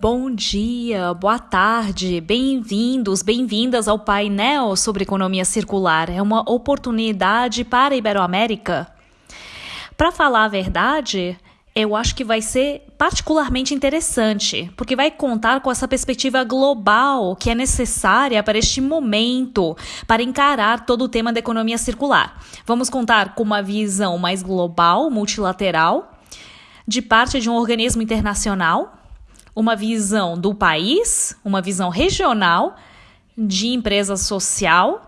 Bom dia, boa tarde, bem-vindos, bem-vindas ao painel sobre economia circular. É uma oportunidade para a Iberoamérica. Para falar a verdade, eu acho que vai ser particularmente interessante, porque vai contar com essa perspectiva global que é necessária para este momento, para encarar todo o tema da economia circular. Vamos contar com uma visão mais global, multilateral, de parte de um organismo internacional uma visão do país, uma visão regional de empresa social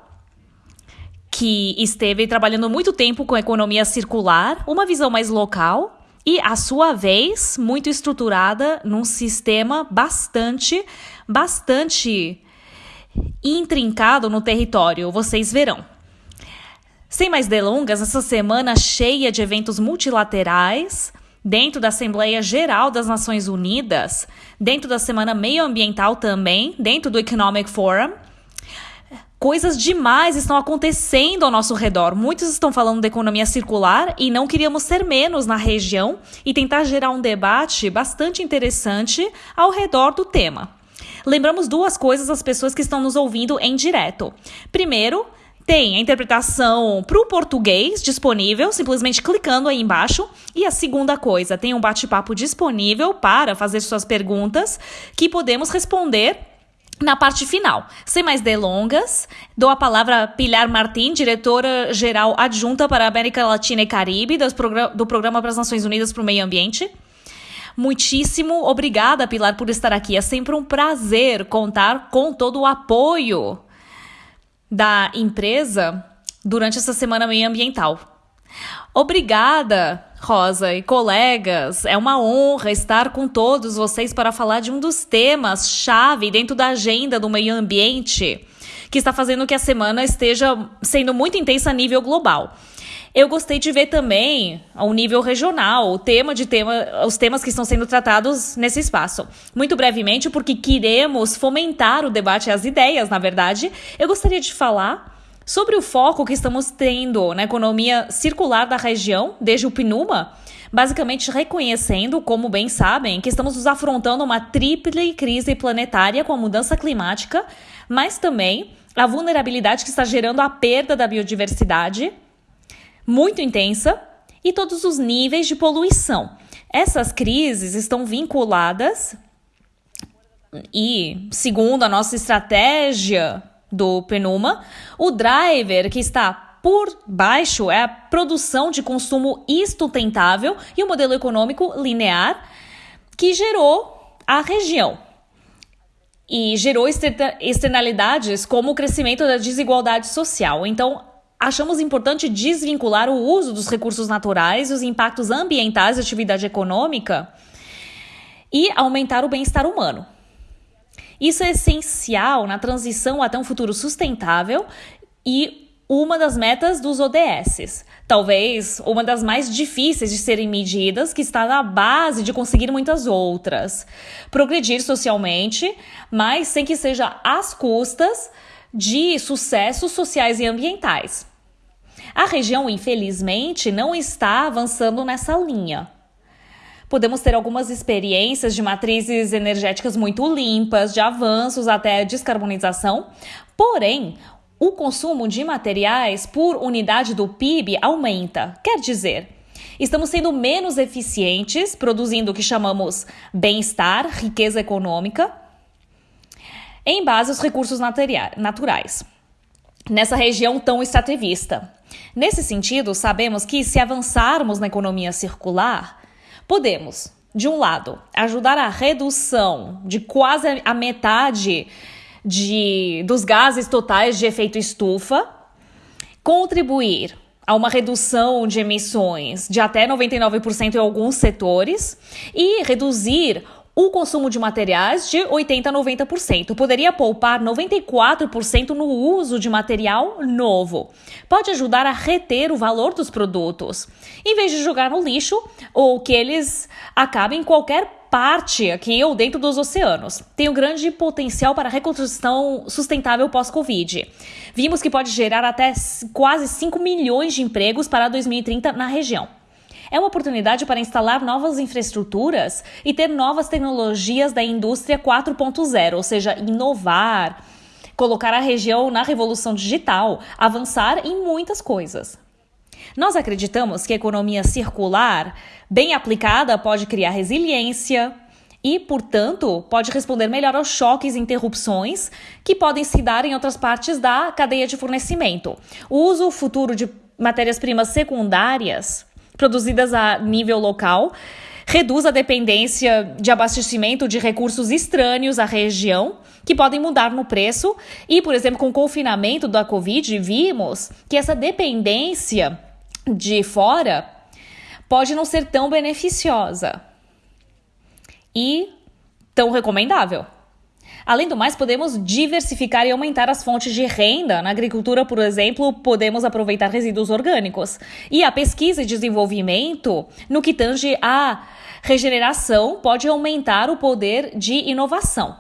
que esteve trabalhando muito tempo com economia circular, uma visão mais local e, à sua vez, muito estruturada num sistema bastante, bastante intrincado no território. Vocês verão. Sem mais delongas, essa semana cheia de eventos multilaterais, dentro da Assembleia Geral das Nações Unidas, dentro da Semana Meioambiental também, dentro do Economic Forum. Coisas demais estão acontecendo ao nosso redor. Muitos estão falando da economia circular e não queríamos ser menos na região e tentar gerar um debate bastante interessante ao redor do tema. Lembramos duas coisas às pessoas que estão nos ouvindo em direto. Primeiro, tem a interpretação para o português disponível, simplesmente clicando aí embaixo. E a segunda coisa, tem um bate-papo disponível para fazer suas perguntas que podemos responder na parte final. Sem mais delongas, dou a palavra a Pilar Martim, diretora-geral adjunta para a América Latina e Caribe do Programa para as Nações Unidas para o Meio Ambiente. Muitíssimo obrigada, Pilar, por estar aqui. É sempre um prazer contar com todo o apoio da empresa durante essa semana meio ambiental. Obrigada, Rosa e colegas. É uma honra estar com todos vocês para falar de um dos temas chave dentro da agenda do meio ambiente, que está fazendo que a semana esteja sendo muito intensa a nível global. Eu gostei de ver também ao nível regional o tema de tema, os temas que estão sendo tratados nesse espaço. Muito brevemente, porque queremos fomentar o debate e as ideias, na verdade, eu gostaria de falar sobre o foco que estamos tendo na economia circular da região, desde o PNUMA, basicamente reconhecendo, como bem sabem, que estamos nos afrontando uma tríplice crise planetária com a mudança climática, mas também a vulnerabilidade que está gerando a perda da biodiversidade muito intensa e todos os níveis de poluição. Essas crises estão vinculadas e, segundo a nossa estratégia do Penuma, o driver que está por baixo é a produção de consumo sustentável e o modelo econômico linear que gerou a região e gerou externalidades como o crescimento da desigualdade social. Então, achamos importante desvincular o uso dos recursos naturais e os impactos ambientais da atividade econômica e aumentar o bem-estar humano. Isso é essencial na transição até um futuro sustentável e uma das metas dos ODS. Talvez uma das mais difíceis de serem medidas, que está na base de conseguir muitas outras. Progredir socialmente, mas sem que seja às custas de sucessos sociais e ambientais. A região, infelizmente, não está avançando nessa linha. Podemos ter algumas experiências de matrizes energéticas muito limpas, de avanços até descarbonização, porém, o consumo de materiais por unidade do PIB aumenta. Quer dizer, estamos sendo menos eficientes, produzindo o que chamamos bem-estar, riqueza econômica, em base aos recursos naturais, nessa região tão extrativista. Nesse sentido, sabemos que se avançarmos na economia circular, podemos, de um lado, ajudar a redução de quase a metade de, dos gases totais de efeito estufa, contribuir a uma redução de emissões de até 99% em alguns setores e reduzir o consumo de materiais de 80% a 90%. Poderia poupar 94% no uso de material novo. Pode ajudar a reter o valor dos produtos, em vez de jogar no lixo ou que eles acabem em qualquer parte aqui ou dentro dos oceanos. Tem um grande potencial para reconstrução sustentável pós-Covid. Vimos que pode gerar até quase 5 milhões de empregos para 2030 na região. É uma oportunidade para instalar novas infraestruturas e ter novas tecnologias da indústria 4.0, ou seja, inovar, colocar a região na revolução digital, avançar em muitas coisas. Nós acreditamos que a economia circular, bem aplicada, pode criar resiliência e, portanto, pode responder melhor aos choques e interrupções que podem se dar em outras partes da cadeia de fornecimento. O uso futuro de matérias-primas secundárias produzidas a nível local reduz a dependência de abastecimento de recursos estranhos à região, que podem mudar no preço. E, por exemplo, com o confinamento da Covid, vimos que essa dependência de fora pode não ser tão beneficiosa e tão recomendável. Além do mais, podemos diversificar e aumentar as fontes de renda. Na agricultura, por exemplo, podemos aproveitar resíduos orgânicos. E a pesquisa e desenvolvimento, no que tange a regeneração, pode aumentar o poder de inovação.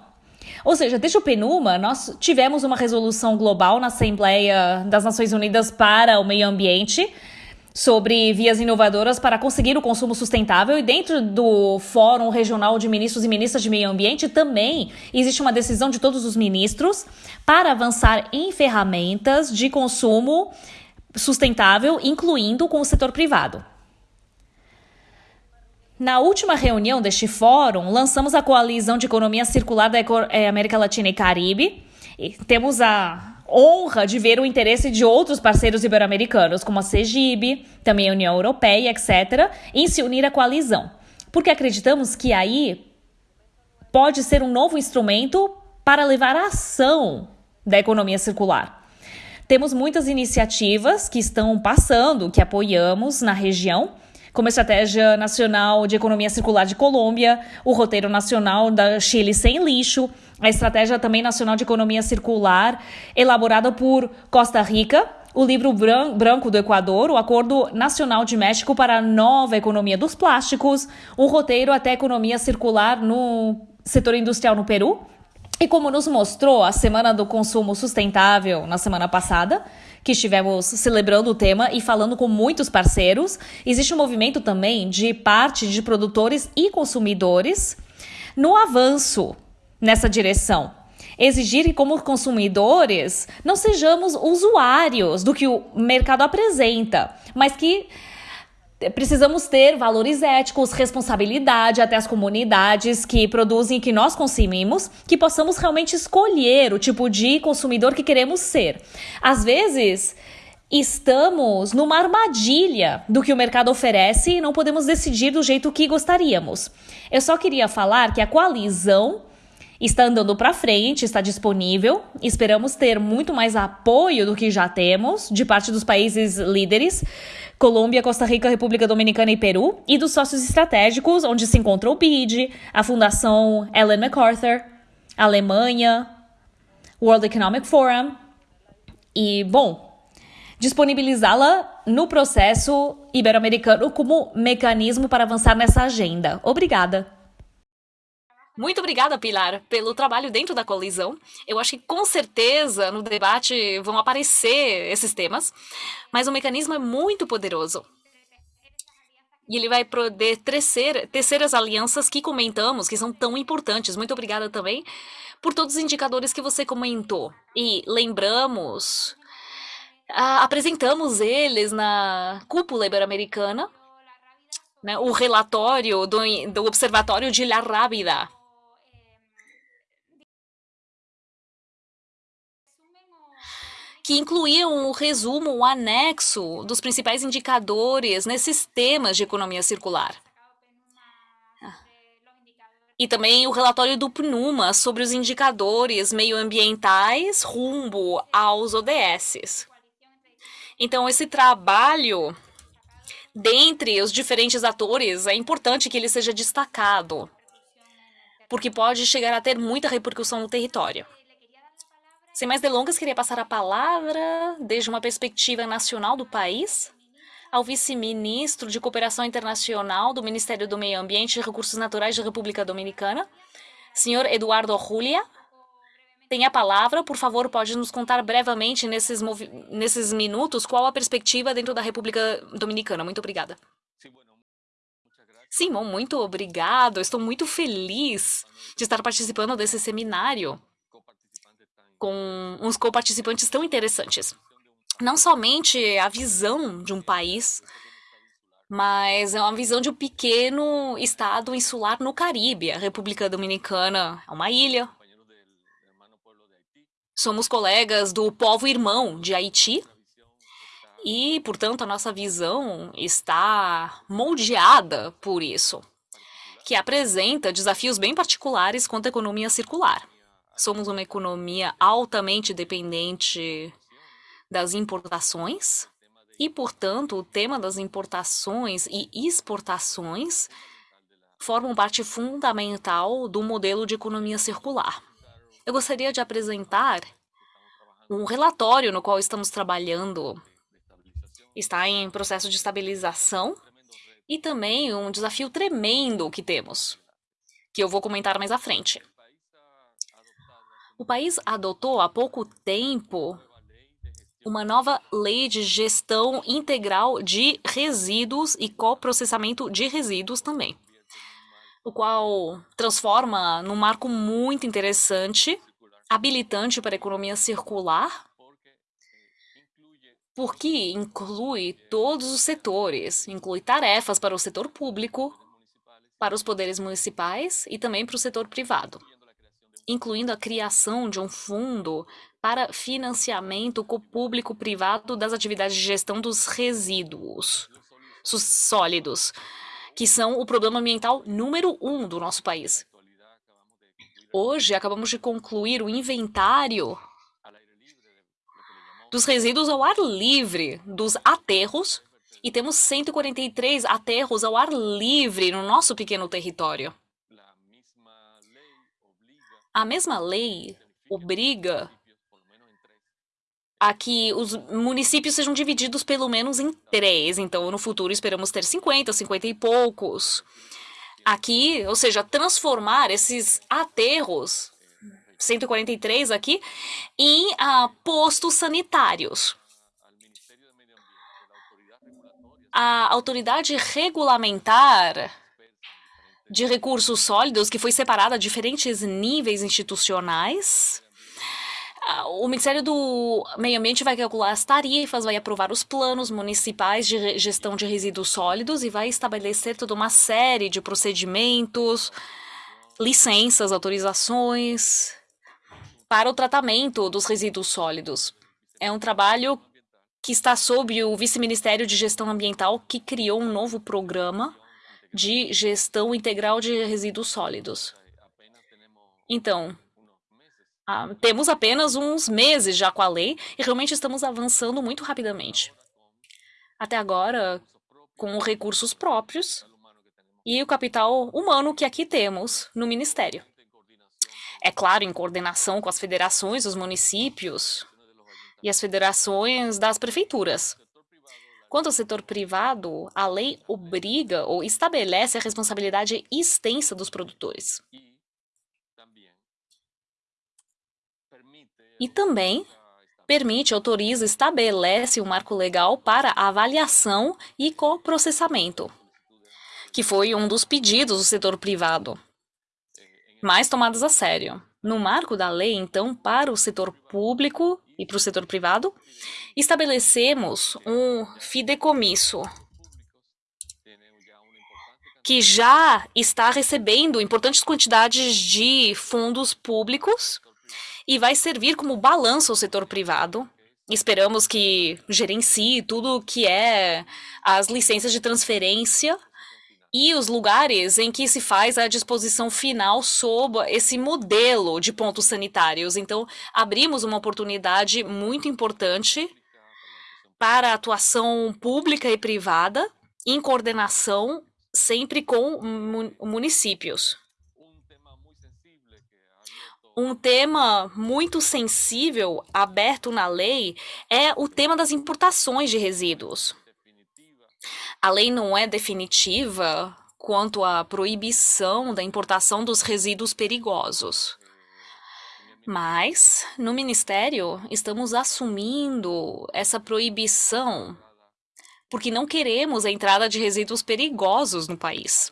Ou seja, desde o PNUMA, nós tivemos uma resolução global na Assembleia das Nações Unidas para o Meio Ambiente sobre vias inovadoras para conseguir o consumo sustentável e dentro do Fórum Regional de Ministros e Ministras de Meio Ambiente também existe uma decisão de todos os ministros para avançar em ferramentas de consumo sustentável, incluindo com o setor privado. Na última reunião deste fórum, lançamos a Coalizão de Economia Circular da eh, América Latina e Caribe. E temos a honra de ver o interesse de outros parceiros ibero-americanos, como a CEGIB, também a União Europeia, etc., em se unir à coalizão. Porque acreditamos que aí pode ser um novo instrumento para levar a ação da economia circular. Temos muitas iniciativas que estão passando, que apoiamos na região, como Estratégia Nacional de Economia Circular de Colômbia, o Roteiro Nacional da Chile Sem Lixo, a Estratégia também Nacional de Economia Circular, elaborada por Costa Rica, o livro branco do Equador, o Acordo Nacional de México para a Nova Economia dos Plásticos, um roteiro até economia circular no setor industrial no Peru. E como nos mostrou a Semana do Consumo Sustentável na semana passada, que estivemos celebrando o tema e falando com muitos parceiros, existe um movimento também de parte de produtores e consumidores no avanço nessa direção. Exigir que, como consumidores, não sejamos usuários do que o mercado apresenta, mas que precisamos ter valores éticos, responsabilidade até as comunidades que produzem e que nós consumimos, que possamos realmente escolher o tipo de consumidor que queremos ser. Às vezes, estamos numa armadilha do que o mercado oferece e não podemos decidir do jeito que gostaríamos. Eu só queria falar que a coalizão está andando para frente, está disponível. Esperamos ter muito mais apoio do que já temos de parte dos países líderes. Colômbia, Costa Rica, República Dominicana e Peru, e dos sócios estratégicos, onde se encontra o BID, a Fundação Ellen MacArthur, Alemanha, World Economic Forum. E, bom, disponibilizá-la no processo ibero-americano como mecanismo para avançar nessa agenda. Obrigada! Muito obrigada, Pilar, pelo trabalho dentro da colisão. Eu acho que com certeza no debate vão aparecer esses temas, mas o mecanismo é muito poderoso. E ele vai poder tecer, tecer as alianças que comentamos, que são tão importantes. Muito obrigada também por todos os indicadores que você comentou. E lembramos, apresentamos eles na cúpula ibero-americana, né, o relatório do, do Observatório de La Rábida, que incluíam o resumo, o anexo dos principais indicadores nesses temas de economia circular. E também o relatório do PNUMA sobre os indicadores meioambientais rumbo aos ODSs. Então, esse trabalho dentre os diferentes atores, é importante que ele seja destacado, porque pode chegar a ter muita repercussão no território. Sem mais delongas, queria passar a palavra, desde uma perspectiva nacional do país, ao vice-ministro de Cooperação Internacional do Ministério do Meio Ambiente e Recursos Naturais da República Dominicana, senhor Eduardo Julia. Tem a palavra, por favor, pode nos contar brevemente, nesses, nesses minutos, qual a perspectiva dentro da República Dominicana. Muito obrigada. Simon, muito obrigado. Estou muito feliz de estar participando desse seminário com uns co-participantes tão interessantes. Não somente a visão de um país, mas é uma visão de um pequeno estado insular no Caribe. A República Dominicana é uma ilha. Somos colegas do povo irmão de Haiti, e, portanto, a nossa visão está moldeada por isso, que apresenta desafios bem particulares quanto à economia circular. Somos uma economia altamente dependente das importações e, portanto, o tema das importações e exportações formam parte fundamental do modelo de economia circular. Eu gostaria de apresentar um relatório no qual estamos trabalhando está em processo de estabilização e também um desafio tremendo que temos, que eu vou comentar mais à frente. O país adotou há pouco tempo uma nova lei de gestão integral de resíduos e coprocessamento de resíduos também, o qual transforma num marco muito interessante, habilitante para a economia circular porque inclui todos os setores, inclui tarefas para o setor público, para os poderes municipais e também para o setor privado, incluindo a criação de um fundo para financiamento público-privado das atividades de gestão dos resíduos sólidos, que são o problema ambiental número um do nosso país. Hoje, acabamos de concluir o inventário dos resíduos ao ar livre, dos aterros, e temos 143 aterros ao ar livre no nosso pequeno território. A mesma lei obriga a que os municípios sejam divididos pelo menos em três. Então, no futuro, esperamos ter 50, 50 e poucos. Aqui, ou seja, transformar esses aterros 143 aqui, em uh, postos sanitários. A autoridade regulamentar de recursos sólidos, que foi separada a diferentes níveis institucionais, ah, o Ministério do Meio Ambiente vai calcular as tarifas, vai aprovar os planos municipais de gestão de resíduos sólidos e vai estabelecer toda uma série de procedimentos, licenças, autorizações, para o tratamento dos resíduos sólidos. É um trabalho que está sob o Vice-Ministério de Gestão Ambiental, que criou um novo programa de gestão integral de resíduos sólidos. Então, ah, temos apenas uns meses já com a lei e realmente estamos avançando muito rapidamente. Até agora, com recursos próprios e o capital humano que aqui temos no Ministério é claro, em coordenação com as federações dos municípios e as federações das prefeituras. Quanto ao setor privado, a lei obriga ou estabelece a responsabilidade extensa dos produtores. E também permite, autoriza, estabelece um marco legal para avaliação e coprocessamento, que foi um dos pedidos do setor privado mais tomadas a sério. No marco da lei, então, para o setor público e para o setor privado, estabelecemos um fideicomisso que já está recebendo importantes quantidades de fundos públicos e vai servir como balanço ao setor privado. Esperamos que gerencie tudo que é as licenças de transferência e os lugares em que se faz a disposição final sob esse modelo de pontos sanitários. Então, abrimos uma oportunidade muito importante para atuação pública e privada em coordenação sempre com municípios. Um tema muito sensível aberto na lei é o tema das importações de resíduos. A lei não é definitiva quanto à proibição da importação dos resíduos perigosos. Mas, no Ministério, estamos assumindo essa proibição porque não queremos a entrada de resíduos perigosos no país.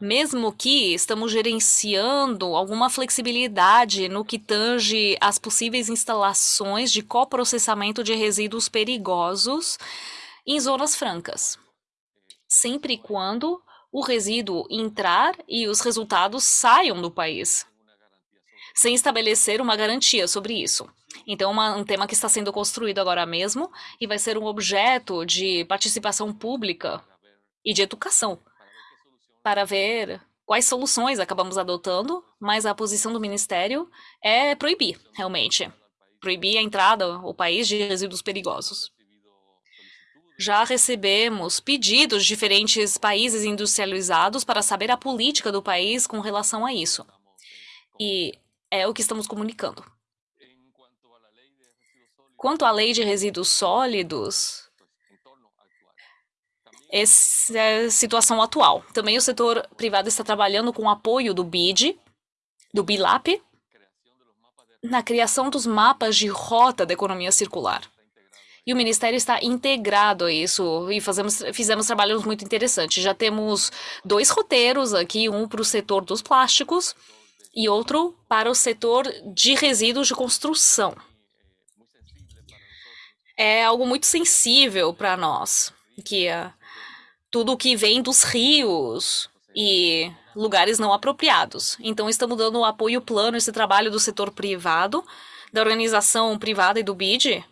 mesmo que estamos gerenciando alguma flexibilidade no que tange as possíveis instalações de coprocessamento de resíduos perigosos em zonas francas, sempre e quando o resíduo entrar e os resultados saiam do país, sem estabelecer uma garantia sobre isso. Então, uma, um tema que está sendo construído agora mesmo e vai ser um objeto de participação pública e de educação. para ver quais soluções acabamos adotando, mas a posição do Ministério é proibir, realmente. Proibir a entrada ao país de resíduos perigosos. Já recebemos pedidos de diferentes países industrializados para saber a política do país com relação a isso. E é o que estamos comunicando. Quanto à lei de resíduos sólidos, essa é a situação atual. Também o setor privado está trabalhando com o apoio do BID, do BILAP, na criação dos mapas de rota da economia circular. E o Ministério está integrado a isso e fazemos, fizemos trabalhos muito interessantes. Já temos dois roteiros aqui, um para o setor dos plásticos e outro para o setor de resíduos de construção. É algo muito sensível para nós, que uh, tudo que vem dos rios e lugares não apropriados. Então, estamos dando apoio plano a esse trabalho do setor privado, da organização privada e do BID,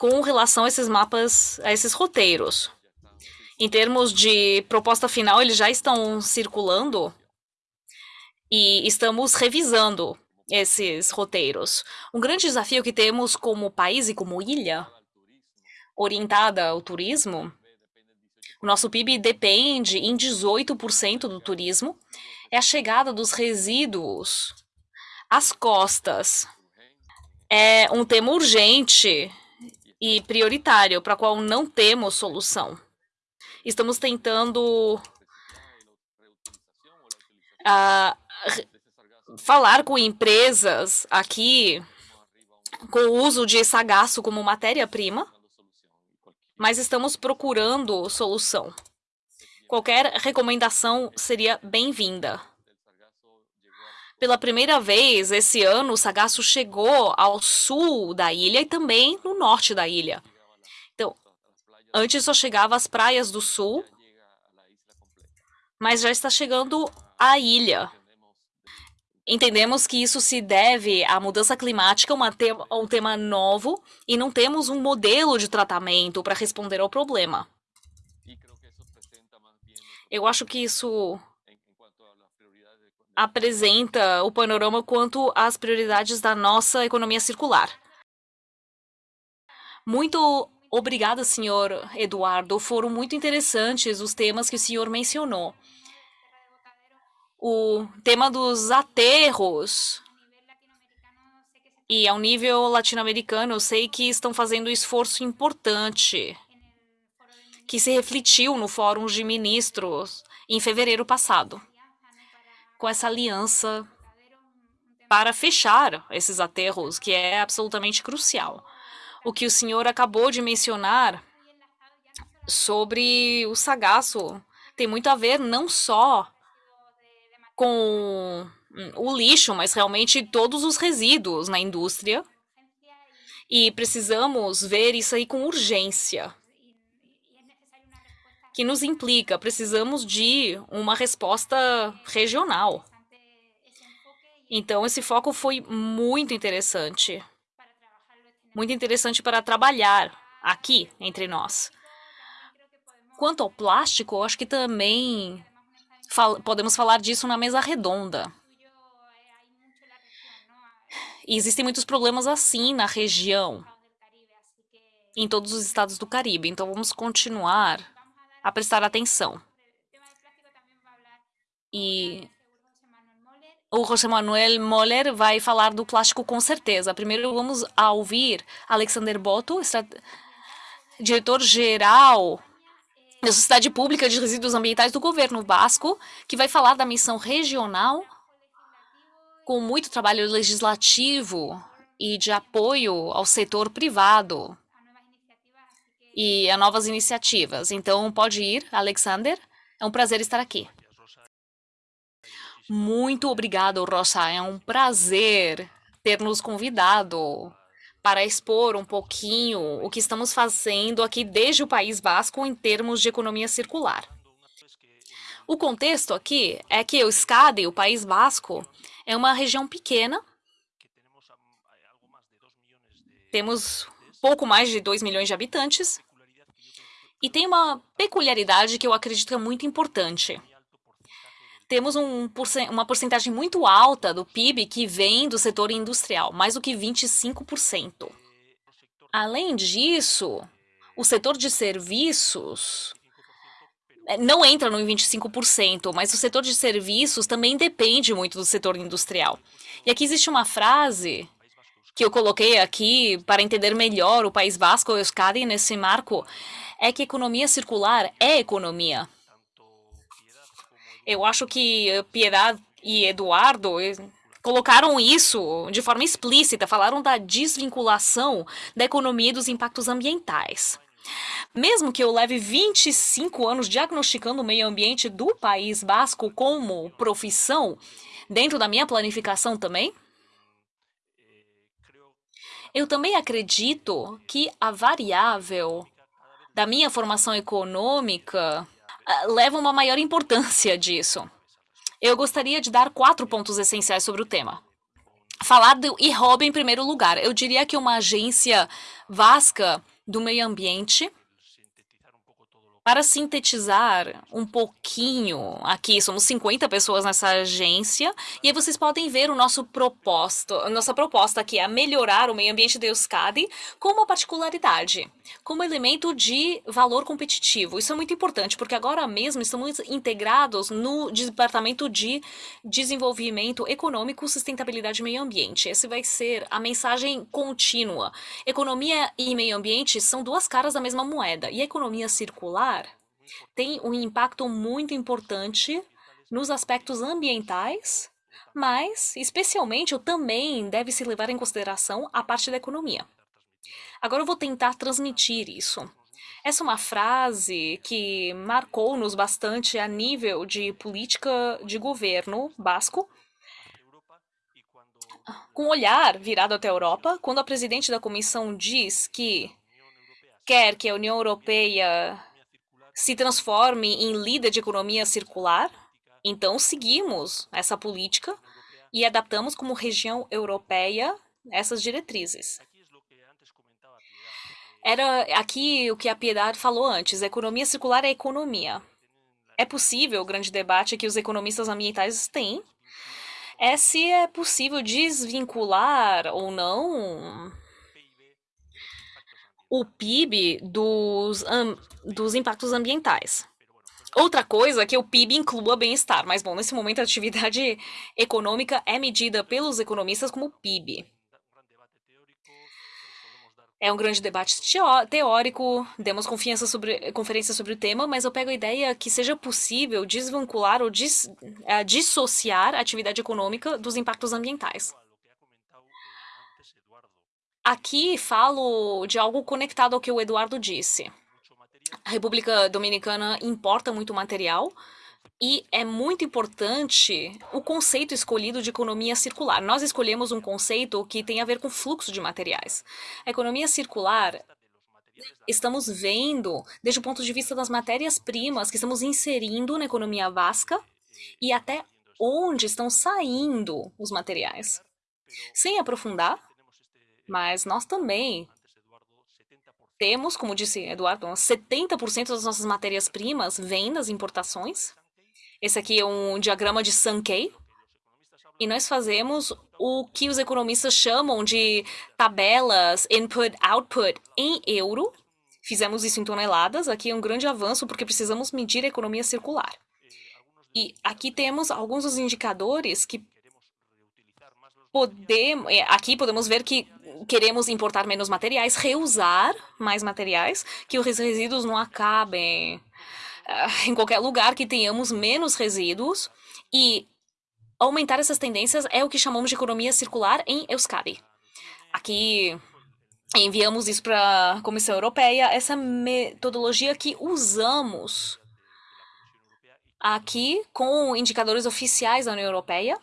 com relação a esses mapas, a esses roteiros. Em termos de proposta final, eles já estão circulando e estamos revisando esses roteiros. Um grande desafio que temos como país e como ilha orientada ao turismo o nosso PIB depende em 18% do turismo. É a chegada dos resíduos às costas. É um tema urgente e prioritário para qual não temos solução. Estamos tentando uh, falar com empresas aqui com o uso de sagaço como matéria-prima mas estamos procurando solução. Qualquer recomendação seria bem-vinda. Pela primeira vez esse ano, o sagaço chegou ao sul da ilha e também no norte da ilha. Então, antes só chegava às praias do sul, mas já está chegando à ilha. Entendemos que isso se deve à mudança climática, te um tema novo, e não temos um modelo de tratamento para responder ao problema. Eu acho que isso apresenta o panorama quanto às prioridades da nossa economia circular. Muito obrigada, senhor Eduardo. Foram muito interessantes os temas que o senhor mencionou o tema dos aterros. E ao nível latino-americano, eu sei que estão fazendo um esforço importante, que se refletiu no Fórum de Ministros em fevereiro passado, com essa aliança para fechar esses aterros, que é absolutamente crucial. O que o senhor acabou de mencionar sobre o sagaço tem muito a ver não só com o lixo, mas realmente todos os resíduos na indústria. E precisamos ver isso aí com urgência. Que nos implica, precisamos de uma resposta regional. Então, esse foco foi muito interessante. Muito interessante para trabalhar aqui entre nós. Quanto ao plástico, acho que também fal podemos falar disso na mesa redonda. E existem muitos problemas assim na região, em todos os estados do Caribe. Então vamos continuar a prestar atenção. E o José Manuel Moller vai falar do plástico com certeza. Primeiro vamos ouvir Alexander Boto, diretor-geral da Sociedade Pública de Resíduos Ambientais do Governo Basco, que vai falar da missão regional com muito trabalho legislativo e de apoio ao setor privado e a novas iniciativas. Então, pode ir, Alexander. É um prazer estar aqui. Muito obrigado, Rocha. É um prazer ter nos convidado para expor um pouquinho o que estamos fazendo aqui desde o País Basco em termos de economia circular. O contexto aqui é que o Euskadi, o País Basco, é uma região pequena. Temos pouco mais de 2 milhões de habitantes. E tem uma peculiaridade que eu acredito que é muito importante. Temos um, uma porcentagem muito alta do PIB que vem do setor industrial, mais do que 25%. Além disso, o setor de serviços é, não entra no 25%, mas o setor de serviços também depende muito do setor industrial. E aqui existe uma frase que eu coloquei aqui para entender melhor o País Vasco e Euskadi nesse marco, é que economia circular é economia. Eu acho que Piedade e Eduardo colocaram isso de forma explícita, falaram da desvinculação da economia e dos impactos ambientais. Mesmo que eu leve 25 anos diagnosticando o meio ambiente do País Basco como profissão, dentro da minha planificação também, eu também acredito que a variável da minha formação econômica ah, leva uma maior importância disso. Eu gostaria de dar quatro pontos essenciais sobre o tema. Falar do IROB em primeiro lugar. Eu diria que uma agência vasca do meio ambiente para sintetizar um pouquinho aqui, somos 50 pessoas nessa agência, e aí vocês podem ver o nosso proposto, nossa proposta aqui é melhorar o meio ambiente de Euskadi com uma particularidade, como elemento de valor competitivo. Isso é muito importante, porque agora mesmo estamos integrados no Departamento de Desenvolvimento Econômico, Sustentabilidade e Meio Ambiente. Essa vai ser a mensagem contínua. Economia e meio ambiente são duas caras da mesma moeda, e a economia circular tem um impacto muito importante nos aspectos ambientais, mas, especialmente, também deve se levar em consideração a parte da economia. Agora eu vou tentar transmitir isso. Essa é uma frase que marcou-nos bastante a nível de política de governo basco, com o olhar virado até a Europa, quando a presidente da comissão diz que quer que a União Europeia se transforme em líder de economia circular. Então, seguimos essa política e adaptamos como região europeia essas diretrizes. Era aqui o que a Piedade falou antes: economia circular é economia. É possível, o grande debate que os economistas ambientais têm é se é possível desvincular ou não o PIB dos, um, dos impactos ambientais. Outra coisa é que o PIB inclua bem-estar, mas bom, nesse momento a atividade econômica é medida pelos economistas como PIB. É um grande debate teórico, demos confiança sobre conferência sobre o tema, mas eu pego a ideia que seja possível desvincular ou dis, uh, dissociar a atividade econômica dos impactos ambientais. Aqui falo de algo conectado ao que o Eduardo disse. A República Dominicana importa muito material e é muito importante o conceito escolhido de economia circular. Nós escolhemos um conceito que tem a ver com fluxo de materiais. A economia circular estamos vendo desde o ponto de vista das matérias-primas que estamos inserindo na economia vasca e até onde estão saindo os materiais. Sem aprofundar, mas nós também temos, como disse Eduardo, 70% das nossas matérias-primas vêm das importações. Esse aqui é um diagrama de Sankey. E nós fazemos o que os economistas chamam de tabelas input-output em euro. Fizemos isso em toneladas. Aqui é um grande avanço porque precisamos medir a economia circular. E aqui temos alguns dos indicadores que podemos, é, aqui podemos ver que queremos importar menos materiais, reusar mais materiais, que os resíduos não acabem em qualquer lugar, que tenhamos menos resíduos e aumentar essas tendências é o que chamamos de economia circular em Euskadi. Aqui enviamos isso para a Comissão Europeia, essa metodologia que usamos aqui com indicadores oficiais da União Europeia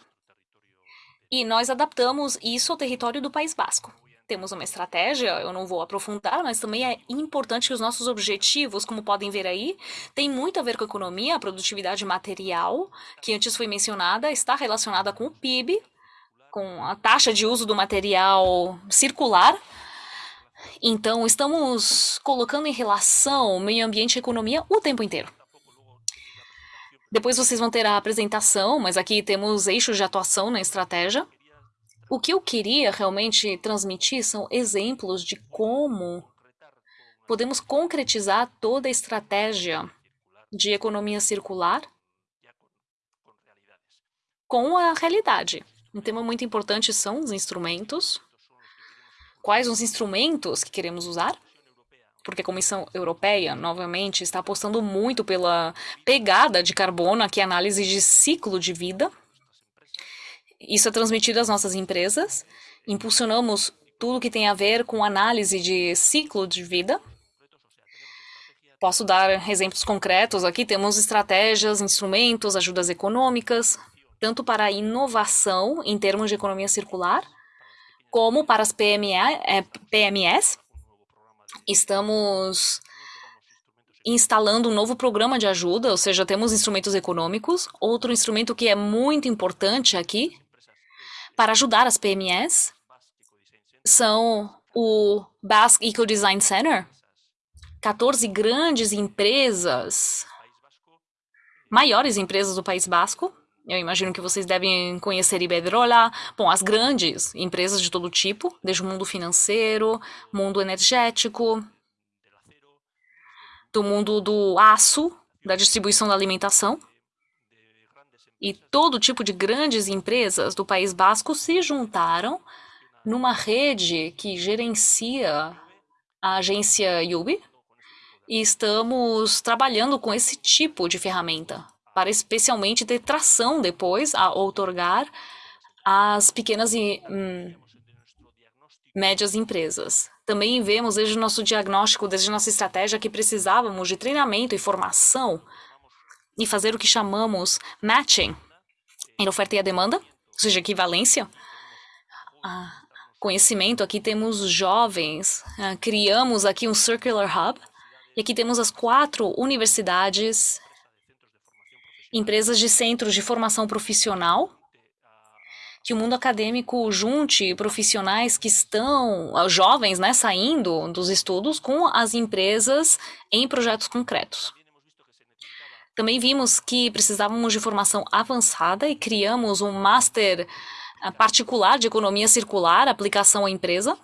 e nós adaptamos isso ao território do País Basco. Temos uma estratégia, eu não vou aprofundar, mas também é importante que os nossos objetivos, como podem ver aí, tem muito a ver com a economia, a produtividade material, que antes foi mencionada, está relacionada com o PIB, com a taxa de uso do material circular. Então, estamos colocando em relação meio ambiente e economia o tempo inteiro. Depois vocês vão ter a apresentação, mas aqui temos eixos de atuação na estratégia. O que eu queria realmente transmitir são exemplos de como podemos concretizar toda a estratégia de economia circular com a realidade. Um tema muito importante são os instrumentos. Quais os instrumentos que queremos usar? Porque a Comissão Europeia, novamente, está apostando muito pela pegada de carbono, aqui análise de ciclo de vida, isso é transmitido às nossas empresas. Impulsionamos tudo que tem a ver com análise de ciclo de vida. Posso dar exemplos concretos aqui. Temos estratégias, instrumentos, ajudas econômicas, tanto para a inovação em termos de economia circular, como para as PME, é. Estamos instalando um novo programa de ajuda, ou seja, temos instrumentos econômicos. Outro instrumento que é muito importante aqui para ajudar as PMEs são o Basque Eco Design Center, 14 grandes empresas, maiores empresas do País Basco. Eu imagino que vocês devem conhecer Iberdrola, bom, as grandes empresas de todo tipo, desde o mundo financeiro, mundo energético, do mundo do aço, da distribuição da alimentação e todo tipo de grandes empresas do País Basco se juntaram numa rede que gerencia a agência Yubi e estamos trabalhando com esse tipo de ferramenta para especialmente ter tração depois a outorgar as pequenas e hum, médias empresas. Também vemos desde o nosso diagnóstico, desde nossa estratégia, que precisávamos de treinamento e formação e fazer o que chamamos matching em oferta e a demanda, ou seja, equivalência. Ah, conhecimento, aqui temos jovens, ah, criamos aqui um Circular Hub, e aqui temos as quatro universidades, empresas de centros de formação profissional, que o mundo acadêmico junte profissionais que estão, ah, jovens, né, saindo dos estudos com as empresas em projetos concretos. Também vimos que precisávamos de formação avançada e criamos um master eh, particular de economia circular, aplicação à empresa.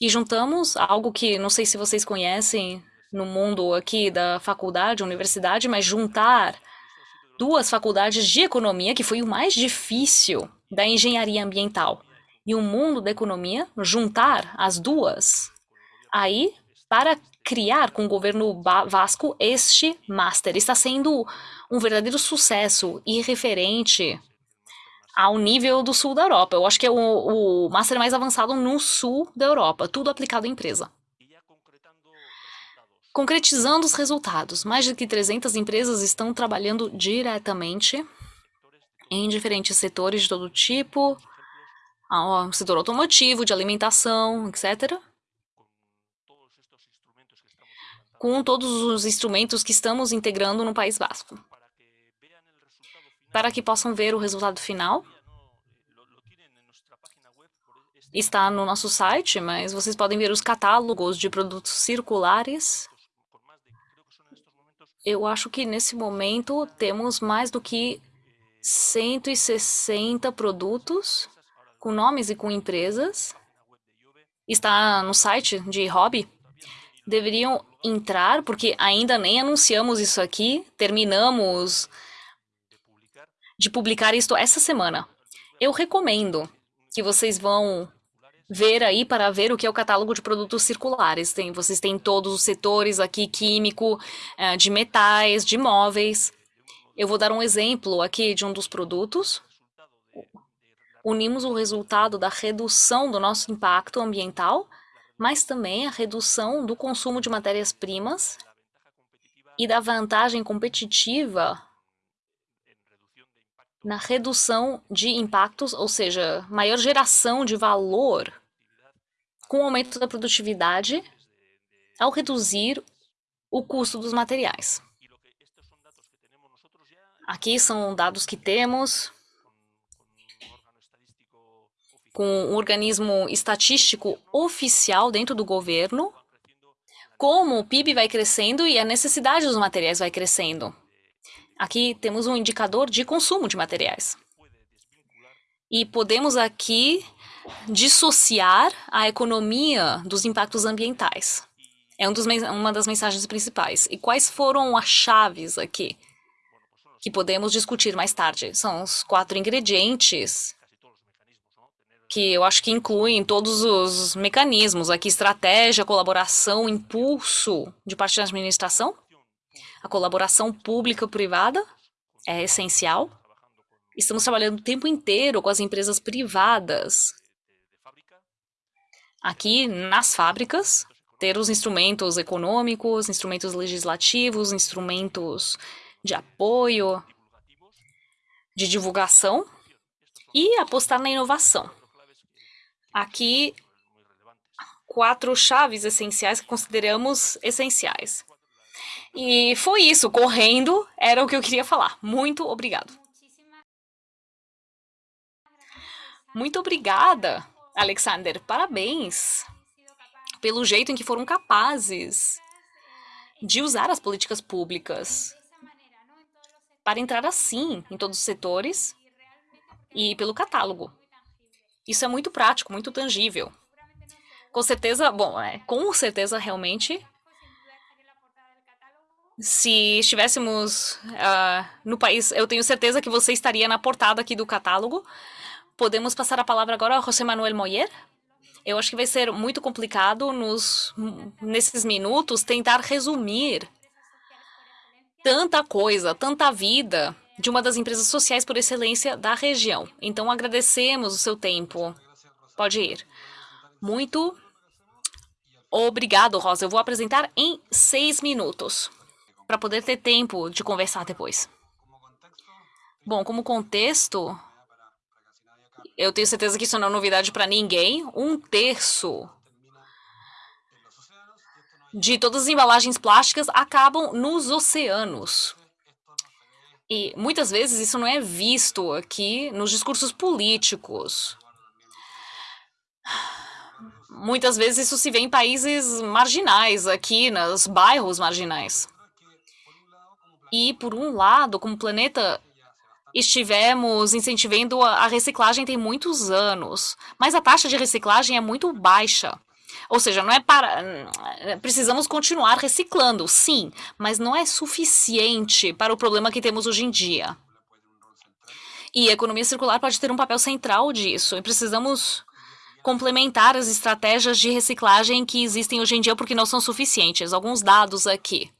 E juntamos algo que não sei se vocês conhecem no mundo aqui da faculdade, universidade, mas juntar duas faculdades de economia, que foi o mais difícil da engenharia ambiental, e o mundo da economia, juntar as duas. Aí, para criar com o governo Vasco este master. Está sendo um verdadeiro sucesso e referente ao nível do sul da Europa. Eu acho que é o, o master mais avançado no sul da Europa, tudo aplicado à empresa. Concretizando os resultados, mais de que 300 empresas estão trabalhando diretamente em diferentes setores de todo tipo, setor automotivo, de alimentação, etc. com todos os instrumentos que estamos integrando no País Basco. Para que possam ver o resultado final, está no nosso site, mas vocês podem ver os catálogos de produtos circulares. Eu acho que nesse momento temos mais do que 160 produtos com nomes e com empresas. Está no site de hobby. Deveriam entrar, porque ainda nem anunciamos isso aqui, terminamos de publicar isto essa semana. Eu recomendo que vocês vão ver aí para ver o que é o catálogo de produtos circulares. Tem, vocês têm todos os setores aqui, químico, eh, de metais, de móveis. Eu vou dar um exemplo aqui de um dos produtos. Unimos o resultado da redução do nosso impacto ambiental mas também a redução do consumo de matérias-primas e da vantagem competitiva na redução de impactos, ou seja, maior geração de valor com o aumento da produtividade ao reduzir o custo dos materiais. Aqui são dados que temos com um organismo estatístico oficial dentro do governo, como o PIB vai crescendo e a necessidade dos materiais vai crescendo. Aqui temos um indicador de consumo de materiais. E podemos aqui dissociar a economia dos impactos ambientais. É um dos, uma das mensagens principais. E quais foram as chaves aqui que podemos discutir mais tarde? São os quatro ingredientes que eu acho que incluem todos os mecanismos aqui: estratégia, colaboração, impulso de parte da administração a colaboração pública-privada é essencial. Estamos trabalhando o tempo inteiro com as empresas privadas. Aqui nas fábricas, ter os instrumentos econômicos, instrumentos legislativos, instrumentos de apoio, de divulgação e apostar na inovação. Aqui, quatro chaves essenciais que consideramos essenciais. E foi isso, correndo, era o que eu queria falar. Muito obrigado. Muito obrigada, Alexander. Parabéns pelo jeito em que foram capazes de usar as políticas públicas para entrar assim em todos os setores e pelo catálogo. Isso é muito prático, muito tangível. Com certeza, bom, é, com certeza realmente se estivéssemos uh, no país, eu tenho certeza que você estaria na portada aqui do catálogo. Podemos passar a palavra agora ao José Manuel Moyer? Eu acho que vai ser muito complicado nos, nesses minutos tentar resumir tanta coisa, tanta vida de uma das empresas sociais por excelência da região. Então agradecemos o seu tempo. Pode ir. Muito obrigado, Rosa. Eu vou apresentar em seis minutos para poder ter tempo de conversar depois. Bom, como contexto, eu tenho certeza que isso não é novidade para ninguém. Um terço de todas as embalagens plásticas acabam nos oceanos. E muitas vezes isso não é visto aqui nos discursos políticos. Muitas vezes isso se vê em países marginais, aqui nos bairros marginais. E, por um lado, como planeta, estivemos incentivando a reciclagem tem muitos anos, mas a taxa de reciclagem é muito baixa. Ou seja, não é para. Precisamos continuar reciclando, sim, mas não é suficiente para o problema que temos hoje em dia. E a economia circular pode ter um papel central disso. E precisamos complementar as estratégias de reciclagem que existem hoje em dia porque não são suficientes. Alguns dados aqui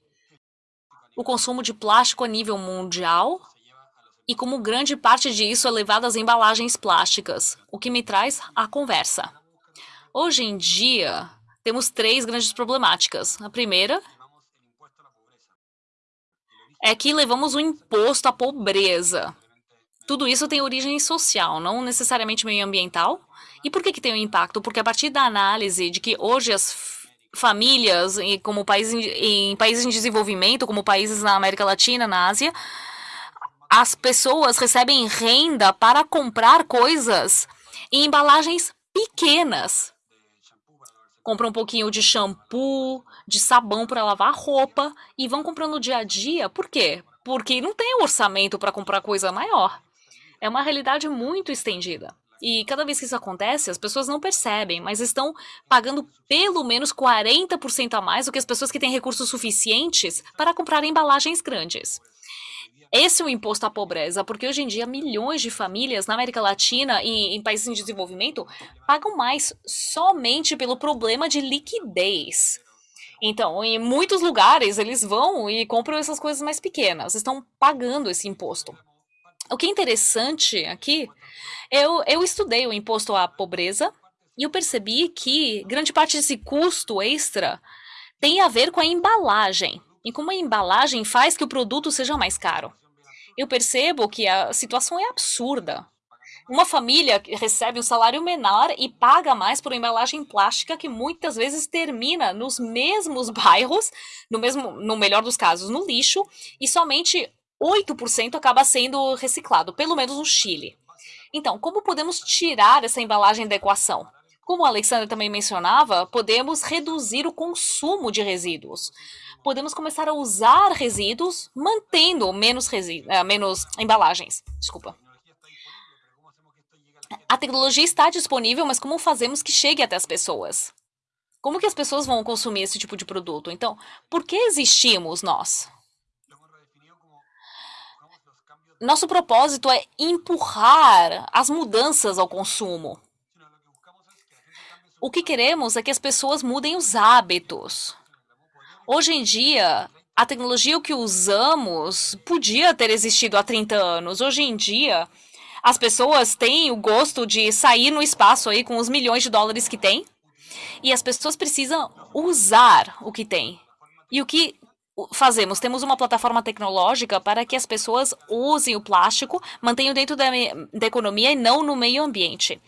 o consumo de plástico a nível mundial e como grande parte disso é levado às embalagens plásticas, o que me traz à conversa. Hoje em dia, temos três grandes problemáticas. A primeira é que levamos o imposto à pobreza. Tudo isso tem origem social, não necessariamente meioambiental. E por que, que tem um impacto? Porque a partir da análise de que hoje as famílias como países em, em países em desenvolvimento, como países na América Latina, na Ásia, as pessoas recebem renda para comprar coisas em embalagens pequenas. Compram um pouquinho de shampoo, de sabão para lavar roupa e vão comprando dia a dia. Por quê? Porque não tem orçamento para comprar coisa maior. É uma realidade muito estendida. E cada vez que isso acontece, as pessoas não percebem, mas estão pagando pelo menos 40% a mais do que as pessoas que têm recursos suficientes para comprar embalagens grandes. Esse é o imposto à pobreza, porque hoje em dia milhões de famílias na América Latina e em países em desenvolvimento pagam mais somente pelo problema de liquidez. Então, em muitos lugares, eles vão e compram essas coisas mais pequenas, estão pagando esse imposto. O que é interessante aqui, eu, eu estudei o imposto à pobreza e eu percebi que grande parte desse custo extra tem a ver com a embalagem. Em como a embalagem faz que o produto seja mais caro. Eu percebo que a situação é absurda. Uma família recebe um salário menor e paga mais por embalagem plástica que muitas vezes termina nos mesmos bairros, no mesmo, no melhor dos casos, no lixo, e somente 8% acaba sendo reciclado, pelo menos no Chile. Então, como podemos tirar essa embalagem da equação? Como a Alexandra também mencionava, podemos reduzir o consumo de resíduos. Podemos começar a usar resíduos mantendo menos, resíduos, menos embalagens. Desculpa. A tecnologia está disponível, mas como fazemos que chegue até as pessoas? Como que as pessoas vão consumir esse tipo de produto? Então, por que existimos nós? Nosso propósito é empurrar as mudanças ao consumo. O que queremos é que as pessoas mudem os hábitos. Hoje em dia, a tecnologia que usamos podia ter existido há 30 anos. Hoje em dia, as pessoas têm o gosto de sair no espaço aí com os milhões de dólares que tem. E as pessoas precisam usar o que tem. E o que fazemos? Temos uma plataforma tecnológica para que as pessoas usem o plástico, mantenham dentro da, da economia e não no meio ambiente.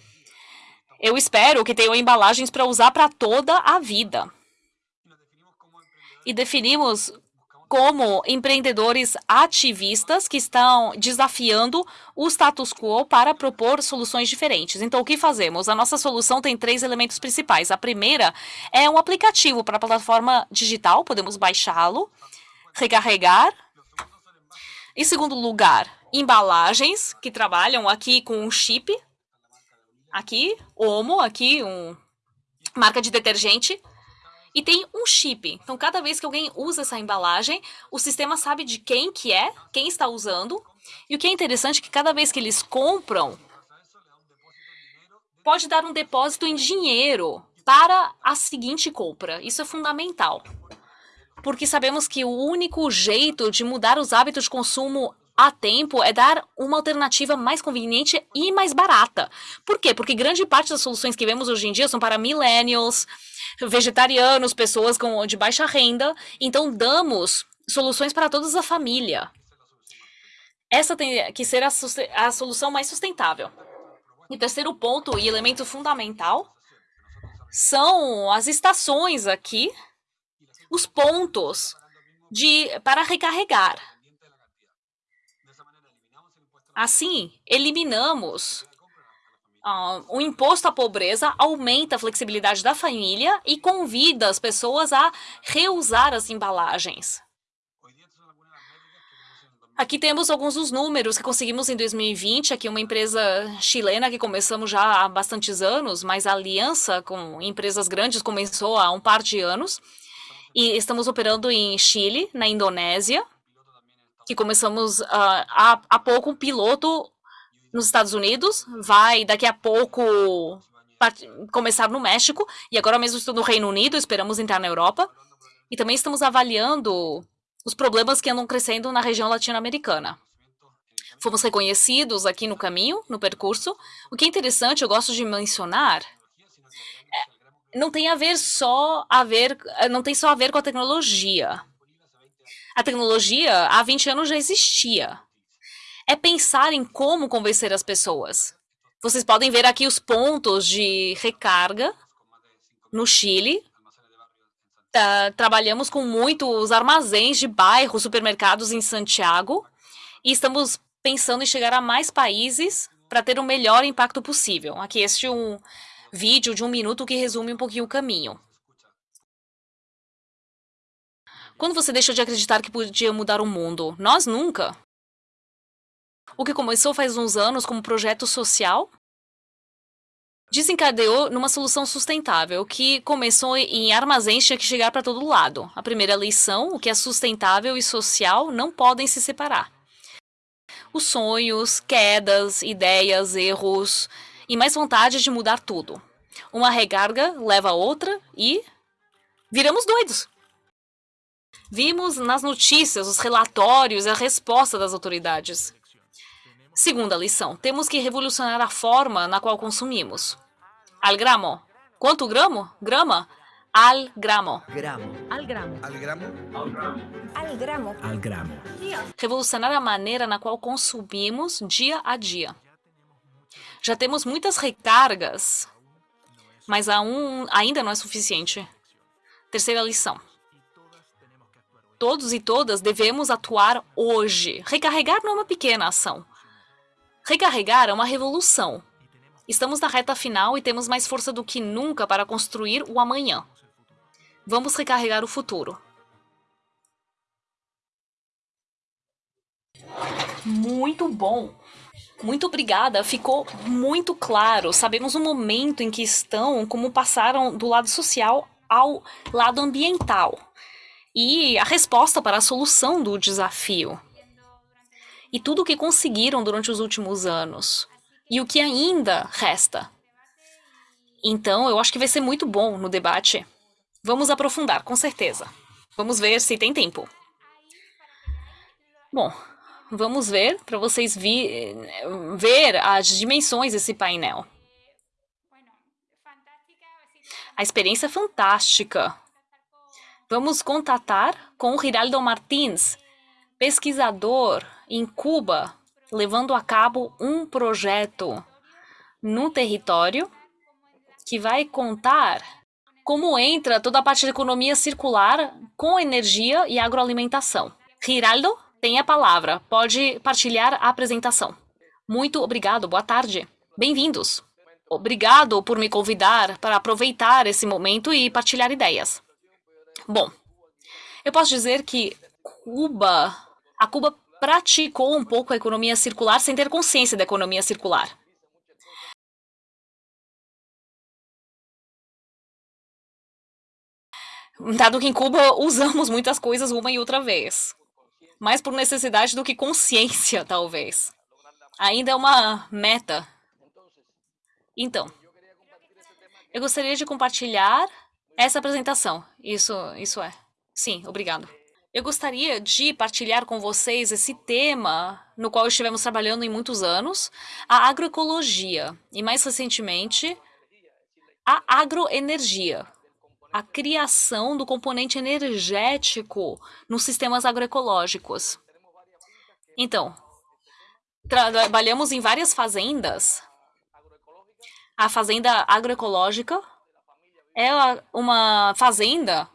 Eu espero que tenham embalagens para usar para toda a vida. E definimos como empreendedores ativistas que estão desafiando o status quo para propor soluções diferentes. Então, o que fazemos? A nossa solução tem três elementos principais. A primeira é um aplicativo para a plataforma digital, podemos baixá-lo, recarregar. Em segundo lugar, embalagens que trabalham aqui com um chip. Aqui, Omo, aqui, um marca de detergente e tem um chip. Então, cada vez que alguém usa essa embalagem, o sistema sabe de quem que é, quem está usando. E o que é interessante é que cada vez que eles compram, pode dar um depósito em dinheiro para a seguinte compra. Isso é fundamental. Porque sabemos que o único jeito de mudar os hábitos de consumo a tempo é dar uma alternativa mais conveniente e mais barata. Por quê? Porque grande parte das soluções que vemos hoje em dia são para millennials, vegetarianos, pessoas com, de baixa renda. Então, damos soluções para toda a família. Essa tem que ser a, a solução mais sustentável. E terceiro ponto e elemento fundamental são as estações aqui, os pontos de para recarregar. Assim, eliminamos Uh, o imposto à pobreza aumenta a flexibilidade da família e convida as pessoas a reusar as embalagens. Aqui temos alguns dos números que conseguimos em 2020. Aqui uma empresa chilena que começamos já há bastantes anos, mas a aliança com empresas grandes começou há um par de anos. E estamos operando em Chile, na Indonésia, que começamos uh, há, há pouco um piloto nos Estados Unidos, vai daqui a pouco começar no México, e agora mesmo estou no Reino Unido, esperamos entrar na Europa. E também estamos avaliando os problemas que andam crescendo na região latino-americana. Fomos reconhecidos aqui no caminho, no percurso. O que é interessante, eu gosto de mencionar, é, não tem a ver só a ver, não tem só a ver com a tecnologia. A tecnologia há 20 anos já existia é pensar em como convencer as pessoas. Vocês podem ver aqui os pontos de recarga no Chile. Tá, trabalhamos com muitos armazéns de bairros, supermercados em Santiago e estamos pensando em chegar a mais países para ter o melhor impacto possível. Aqui este é um vídeo de um minuto que resume um pouquinho o caminho. Quando você deixou de acreditar que podia mudar o mundo? Nós nunca. O que começou faz uns anos como projeto social desencadeou numa solução sustentável, que começou em armazéns tinha que chegar para todo lado. A primeira lição, o que é sustentável e social não podem se separar. Os sonhos, quedas, ideias, erros e mais vontade de mudar tudo. Uma recarga leva a outra e viramos doidos. Vimos nas notícias os relatórios e a resposta das autoridades. Segunda lição: temos que revolucionar a forma na qual consumimos. Al gramo. Quanto gramo? Grama? Al gramo. Gramo. Al gramo. Al gramo. Al gramo. Al gramo. Revolucionar a maneira na qual consumimos dia a dia. Já temos muitas recargas, mas um, ainda não é suficiente. Terceira lição. Todos e todas devemos atuar hoje. Recarregar não é uma pequena ação. Recarregar é uma revolução. Estamos na reta final e temos mais força do que nunca para construir o amanhã. Vamos recarregar o futuro. Muito bom. Muito obrigada, ficou muito claro. Sabemos o momento em que estão, como passaram do lado social ao lado ambiental. E a resposta para a solução do desafio. E tudo o que conseguiram durante os últimos anos. E o que ainda resta. Então, eu acho que vai ser muito bom no debate. Vamos aprofundar, com certeza. Vamos ver se tem tempo. Bom, vamos ver para vocês vi, ver as dimensões desse painel. A experiência é fantástica. Vamos contatar com o Hiraldo Martins, pesquisador em Cuba, levando a cabo um projeto no território que vai contar como entra toda a parte da economia circular com energia e agroalimentação. Hiraldo, tem a palavra. Pode partilhar a apresentação. Muito obrigado, boa tarde. Bem-vindos. Obrigado por me convidar para aproveitar esse momento e partilhar ideias. Bom, eu posso dizer que Cuba, a Cuba praticou um pouco a economia circular sem ter consciência da economia circular. Dado que em Cuba usamos muitas coisas uma e outra vez mais por necessidade do que consciência, talvez. Ainda é uma meta. Então, eu gostaria de compartilhar essa apresentação. Isso, isso é. Sim, obrigado. Eu gostaria de partilhar com vocês esse tema no qual estivemos trabalhando em muitos anos, a agroecologia e mais recentemente a agroenergia a criação do componente energético nos sistemas agroecológicos. Então, trabalhamos em várias fazendas. A fazenda agroecológica é uma fazenda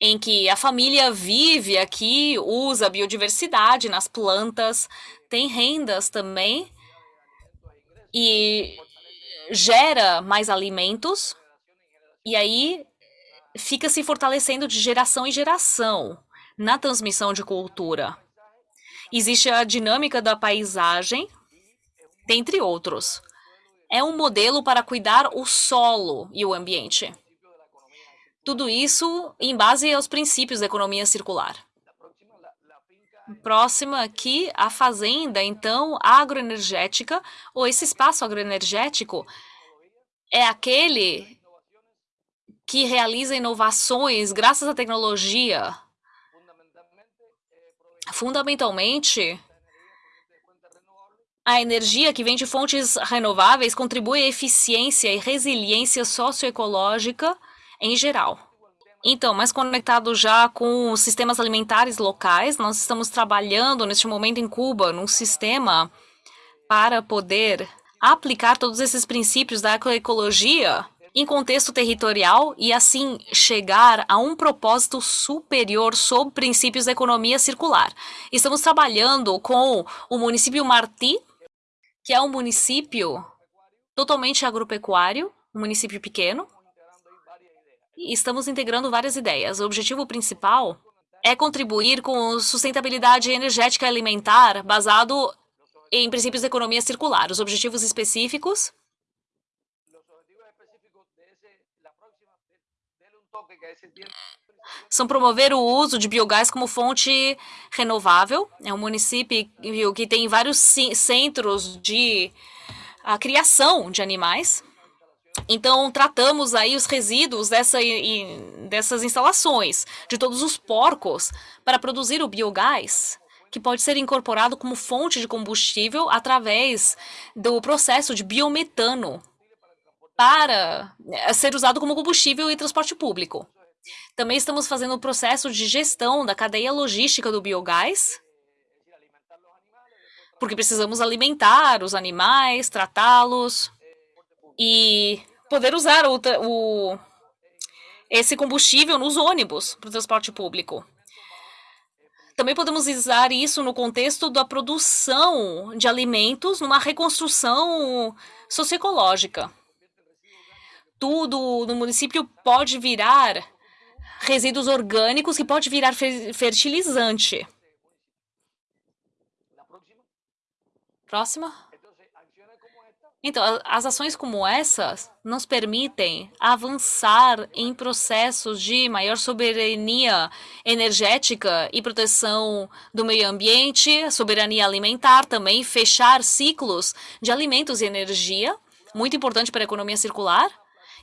em que a família vive aqui, usa biodiversidade nas plantas, tem rendas também e gera mais alimentos. E aí fica se fortalecendo de geração em geração na transmissão de cultura. Existe a dinâmica da paisagem, dentre outros. É um modelo para cuidar o solo e o ambiente. Tudo isso em base aos princípios da economia circular. Próxima aqui, a fazenda, então, agroenergética, ou esse espaço agroenergético, é aquele que realiza inovações graças à tecnologia. Fundamentalmente, a energia que vem de fontes renováveis contribui à eficiência e resiliência socioecológica em geral. Então, mais conectado já com os sistemas alimentares locais, nós estamos trabalhando neste momento em Cuba num sistema para poder aplicar todos esses princípios da agroecologia em contexto territorial e assim chegar a um propósito superior sob princípios da economia circular. Estamos trabalhando com o município Marti, que é um município totalmente agropecuário, um município pequeno. Estamos integrando várias ideias. O objetivo principal é contribuir com sustentabilidade energética alimentar basado em princípios da economia circular. Os objetivos específicos são promover o uso de biogás como fonte renovável. É um município que tem vários centros de a criação de animais. Então, tratamos aí os resíduos dessa, dessas instalações, de todos os porcos, para produzir o biogás, que pode ser incorporado como fonte de combustível através do processo de biometano, para ser usado como combustível em transporte público. Também estamos fazendo o processo de gestão da cadeia logística do biogás, porque precisamos alimentar os animais, tratá-los e poder usar o, o, esse combustível nos ônibus para o transporte público. Também podemos usar isso no contexto da produção de alimentos numa reconstrução socioecológica. Tudo no município pode virar resíduos orgânicos que pode virar fertilizante. Próxima. Então, as ações como essas nos permitem avançar em processos de maior soberania energética e proteção do meio ambiente, soberania alimentar também, fechar ciclos de alimentos e energia, muito importante para a economia circular,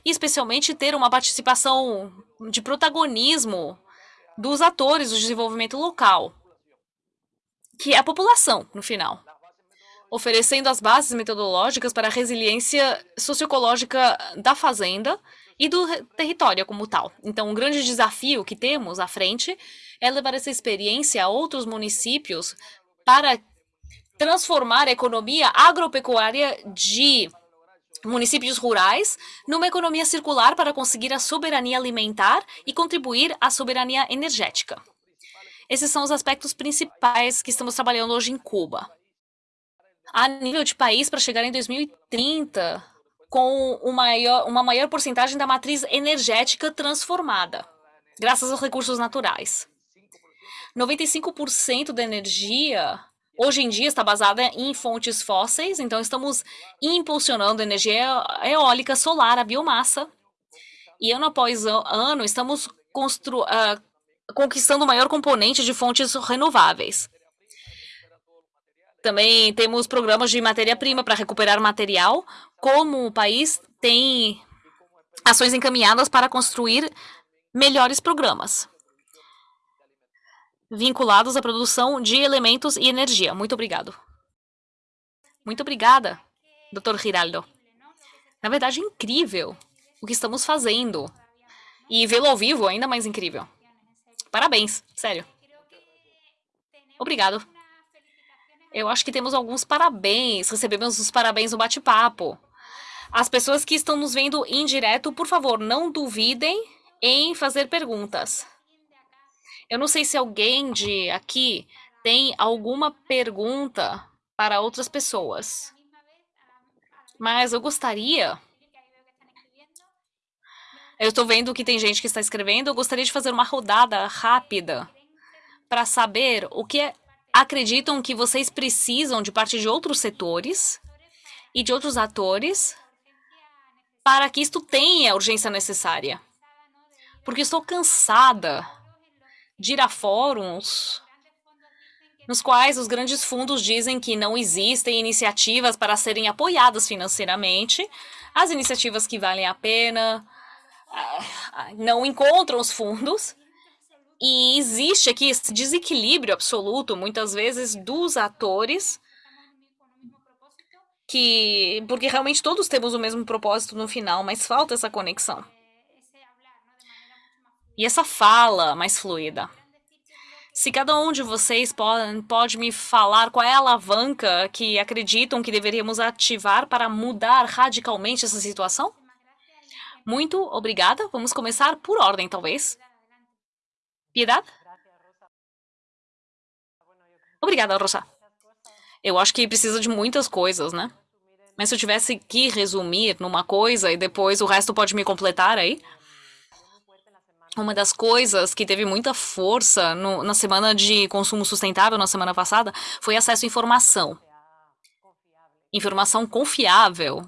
e especialmente ter uma participação de protagonismo dos atores do desenvolvimento local, que é a população, no final oferecendo as bases metodológicas para a resiliência socioecológica da fazenda e do território como tal. Então, um grande desafio que temos à frente é levar essa experiência a outros municípios para transformar a economia agropecuária de municípios rurais numa economia circular para conseguir a soberania alimentar e contribuir à soberania energética. Esses são os aspectos principais que estamos trabalhando hoje em Cuba a nível de país para chegar em 2030 com uma maior, uma maior porcentagem da matriz energética transformada, graças aos recursos naturais. 95% da energia hoje em dia está basada em fontes fósseis, então estamos impulsionando energia eólica, solar, a biomassa. E ano após ano estamos uh, conquistando o maior componente de fontes renováveis. Também temos programas de matéria-prima para recuperar material, como o país tem ações encaminhadas para construir melhores programas vinculados à produção de elementos e energia. Muito obrigado. Muito obrigada, Dr. Giraldo. Na verdade, é incrível o que estamos fazendo. E vê-lo ao vivo ainda mais incrível. Parabéns, sério. Obrigado. Eu acho que temos alguns parabéns, recebemos os parabéns no bate-papo. As pessoas que estão nos vendo em direto, por favor, não duvidem em fazer perguntas. Eu não sei se alguém de aqui tem alguma pergunta para outras pessoas. Mas eu gostaria. Eu estou vendo que tem gente que está escrevendo. Eu gostaria de fazer uma rodada rápida para saber o que é acreditam que vocês precisam de parte de outros setores e de outros atores para que isto tenha a urgência necessária. Porque estou cansada de ir a fóruns nos quais os grandes fundos dizem que não existem iniciativas para serem apoiadas financeiramente, as iniciativas que valem a pena ah, não encontram os fundos e existe aqui esse desequilíbrio absoluto, muitas vezes, dos atores, que porque realmente todos temos o mesmo propósito no final, mas falta essa conexão. E essa fala mais fluida. Se cada um de vocês pode, pode me falar qual é a alavanca que acreditam que deveríamos ativar para mudar radicalmente essa situação? Muito obrigada. Vamos começar por ordem, talvez. Piedade? Obrigada, Rosa. Eu acho que precisa de muitas coisas, né? Mas se eu tivesse que resumir numa coisa e depois o resto pode me completar aí. Uma das coisas que teve muita força no, na semana de consumo sustentável, na semana passada, foi acesso à informação. Informação confiável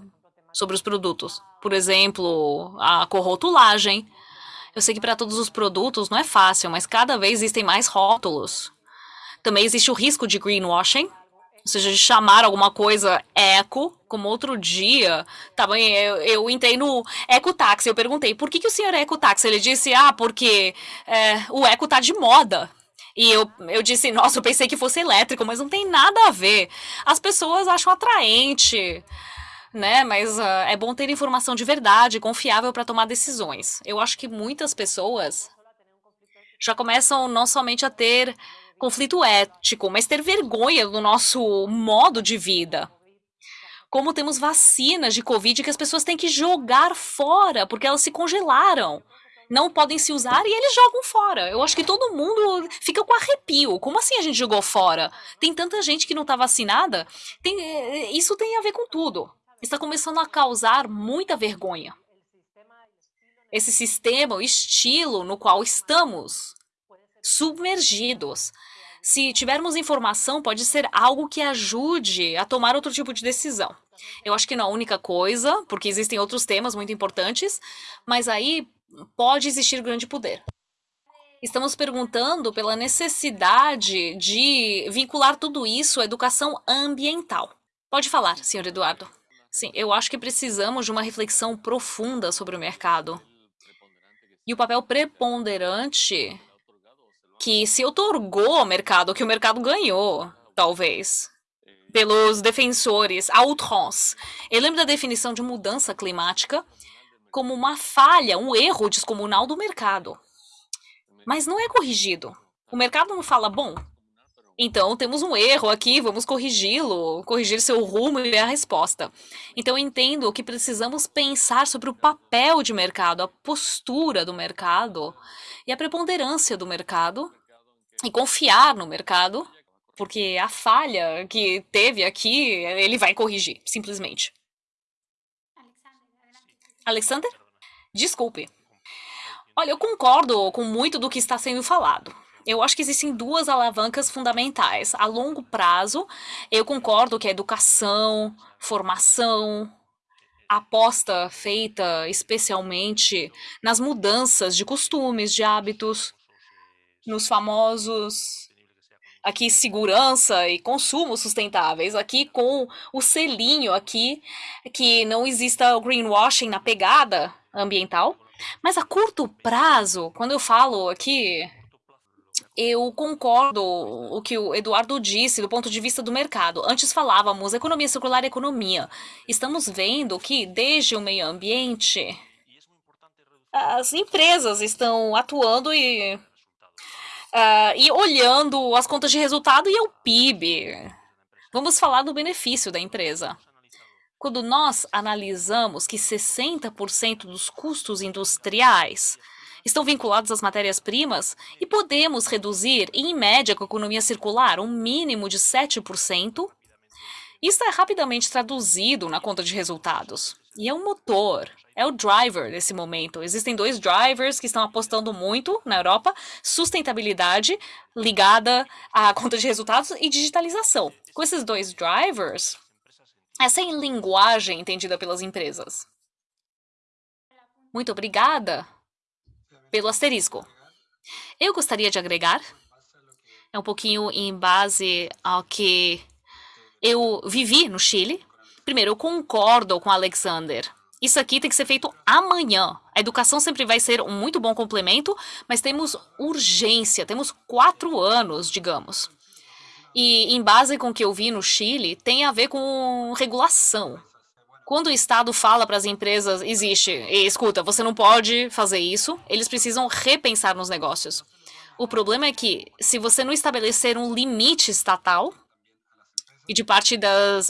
sobre os produtos. Por exemplo, a corrotulagem, eu sei que para todos os produtos não é fácil, mas cada vez existem mais rótulos. Também existe o risco de greenwashing, ou seja, de chamar alguma coisa eco, como outro dia, tá eu, eu entrei no ecotáxi, eu perguntei, por que, que o senhor é ecotáxi? Ele disse, ah, porque é, o eco tá de moda. E eu, eu disse, nossa, eu pensei que fosse elétrico, mas não tem nada a ver. As pessoas acham atraente né? Mas uh, é bom ter informação de verdade, confiável para tomar decisões. Eu acho que muitas pessoas já começam não somente a ter conflito ético, mas ter vergonha do nosso modo de vida. Como temos vacinas de Covid que as pessoas têm que jogar fora porque elas se congelaram. Não podem se usar e eles jogam fora. Eu acho que todo mundo fica com arrepio. Como assim a gente jogou fora? Tem tanta gente que não está vacinada. Tem, eh, isso tem a ver com tudo. Está começando a causar muita vergonha. Esse sistema, o estilo no qual estamos submergidos. Se tivermos informação, pode ser algo que ajude a tomar outro tipo de decisão. Eu acho que não é a única coisa, porque existem outros temas muito importantes, mas aí pode existir grande poder. Estamos perguntando pela necessidade de vincular tudo isso à educação ambiental. Pode falar, senhor Eduardo. Sim, eu acho que precisamos de uma reflexão profunda sobre o mercado. E o papel preponderante que se otorgou ao mercado, que o mercado ganhou, talvez, pelos defensores à outrance. Eu lembro da definição de mudança climática como uma falha, um erro descomunal do mercado. Mas não é corrigido. O mercado não fala, bom, então temos um erro aqui, vamos corrigi-lo, corrigir seu rumo e a resposta. Então entendo que precisamos pensar sobre o papel de mercado, a postura do mercado e a preponderância do mercado e confiar no mercado, porque a falha que teve aqui, ele vai corrigir, simplesmente. Alexander? Desculpe. Olha, eu concordo com muito do que está sendo falado. Eu acho que existem duas alavancas fundamentais. A longo prazo, eu concordo que a educação, formação, aposta feita especialmente nas mudanças de costumes, de hábitos, nos famosos aqui segurança e consumo sustentáveis, aqui com o selinho aqui que não exista o greenwashing na pegada ambiental. Mas a curto prazo, quando eu falo aqui eu concordo o que o Eduardo disse do ponto de vista do mercado. Antes falávamos economia circular e economia. Estamos vendo que desde o meio ambiente as empresas estão atuando e, uh, e olhando as contas de resultado e o PIB. Vamos falar do benefício da empresa. Quando nós analisamos que 60% dos custos industriais estão vinculados às matérias-primas e podemos reduzir, em média, com a economia circular, um mínimo de 7%. Isso é rapidamente traduzido na conta de resultados. E é o motor, é o driver nesse momento. Existem dois drivers que estão apostando muito na Europa: sustentabilidade ligada à conta de resultados e digitalização. Com esses dois drivers, essa é a linguagem entendida pelas empresas. Muito obrigada pelo asterisco. Eu gostaria de agregar, é um pouquinho em base ao que eu vivi no Chile. Primeiro, eu concordo com Alexander. Isso aqui tem que ser feito amanhã. A educação sempre vai ser um muito bom complemento, mas temos urgência, temos quatro anos, digamos. E em base com o que eu vi no Chile, tem a ver com regulação. Quando o Estado fala para as empresas, existe, escuta, você não pode fazer isso, eles precisam repensar nos negócios. O problema é que, se você não estabelecer um limite estatal, e de parte das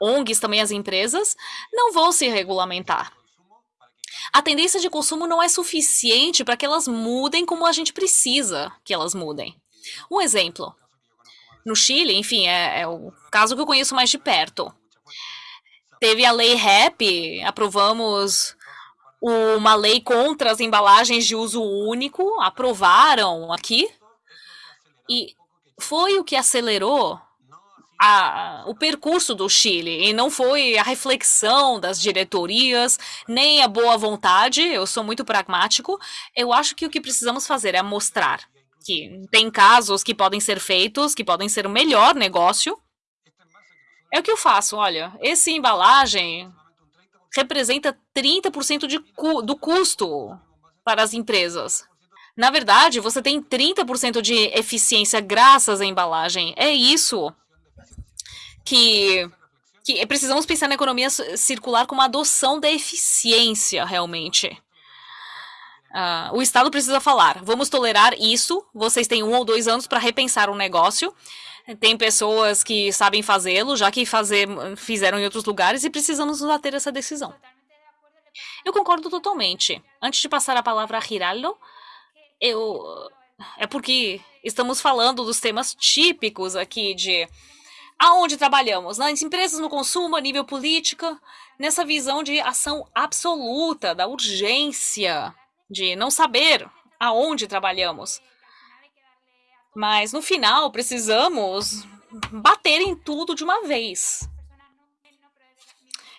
ONGs também as empresas, não vão se regulamentar. A tendência de consumo não é suficiente para que elas mudem como a gente precisa que elas mudem. Um exemplo. No Chile, enfim, é, é o caso que eu conheço mais de perto. Teve a lei REP, aprovamos uma lei contra as embalagens de uso único, aprovaram aqui. E foi o que acelerou a, o percurso do Chile, e não foi a reflexão das diretorias, nem a boa vontade, eu sou muito pragmático. Eu acho que o que precisamos fazer é mostrar que tem casos que podem ser feitos, que podem ser o melhor negócio, é o que eu faço, olha, esse embalagem representa 30% de cu do custo para as empresas. Na verdade, você tem 30% de eficiência graças à embalagem. É isso que que precisamos pensar na economia circular como adoção da eficiência, realmente. Uh, o Estado precisa falar: vamos tolerar isso, vocês têm um ou dois anos para repensar o negócio. Tem pessoas que sabem fazê-lo, já que fazer, fizeram em outros lugares, e precisamos nos ter essa decisão. Eu concordo totalmente. Antes de passar a palavra a Hiraldo, eu. É porque estamos falando dos temas típicos aqui de aonde trabalhamos? Nas empresas, no consumo, a nível política, nessa visão de ação absoluta, da urgência, de não saber aonde trabalhamos. Mas no final precisamos bater em tudo de uma vez.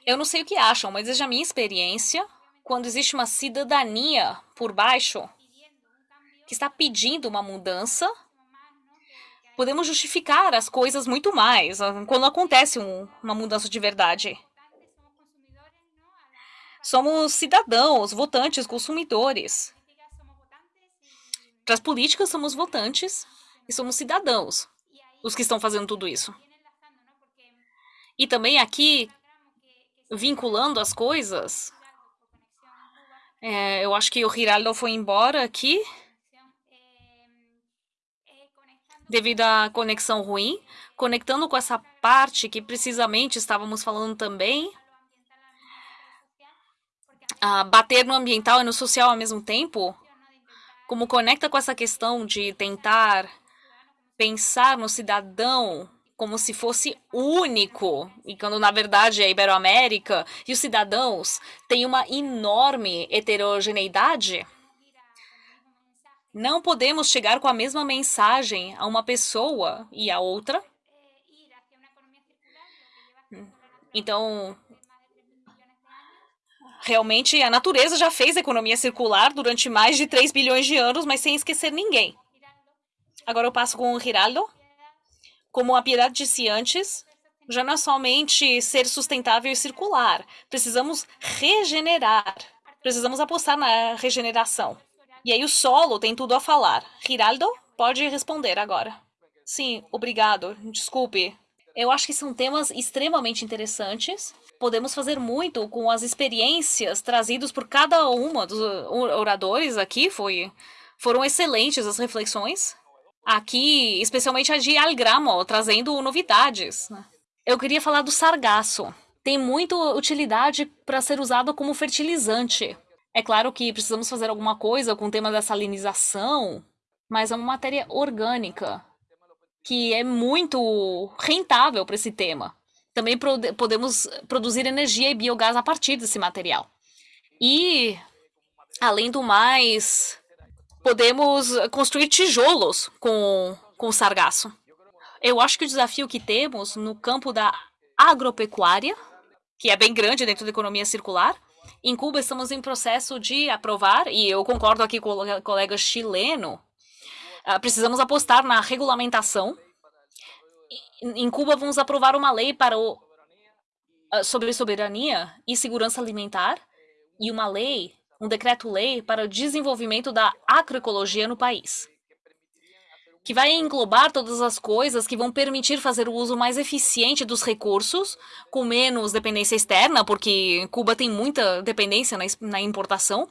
Eu não sei o que acham, mas desde a minha experiência, quando existe uma cidadania por baixo que está pedindo uma mudança, podemos justificar as coisas muito mais ah, quando acontece um, uma mudança de verdade. Somos cidadãos, votantes, consumidores. Para as políticas, somos votantes e somos cidadãos, os que estão fazendo tudo isso. E também aqui, vinculando as coisas, é, eu acho que o Giraldo foi embora aqui devido à conexão ruim, conectando com essa parte que precisamente estávamos falando também. a bater no ambiental e no social ao mesmo tempo, como conecta com essa questão de tentar pensar no cidadão como se fosse único, e quando na verdade é Iberoamérica e os cidadãos têm uma enorme heterogeneidade. Não podemos chegar com a mesma mensagem a uma pessoa e a outra. Então, realmente a natureza já fez economia circular durante mais de 3 bilhões de anos, mas sem esquecer ninguém. Agora eu passo com o Giraldo. Como a Piedade disse antes, já não é somente ser sustentável e circular. Precisamos regenerar. Precisamos apostar na regeneração. E aí o solo tem tudo a falar. Giraldo, pode responder agora. Sim, obrigado. Desculpe. Eu acho que são temas extremamente interessantes. Podemos fazer muito com as experiências trazidas por cada uma dos oradores aqui. Foi, foram excelentes as reflexões. Aqui, especialmente a de Algramo, trazendo novidades. Eu queria falar do sargaço. Tem muita utilidade para ser usado como fertilizante. É claro que precisamos fazer alguma coisa com o tema da salinização, mas é uma matéria orgânica que é muito rentável para esse tema. Também podemos produzir energia e biogás a partir desse material. E, além do mais, podemos construir tijolos com, com sargaço. Eu acho que o desafio que temos no campo da agropecuária, que é bem grande dentro da economia circular, em Cuba, estamos em processo de aprovar, e eu concordo aqui com o colega chileno, uh, precisamos apostar na regulamentação. Em Cuba, vamos aprovar uma lei para o, uh, sobre soberania e segurança alimentar e uma lei, um decreto-lei para o desenvolvimento da agroecologia no país que vai englobar todas as coisas que vão permitir fazer o uso mais eficiente dos recursos, com menos dependência externa, porque Cuba tem muita dependência na, importação,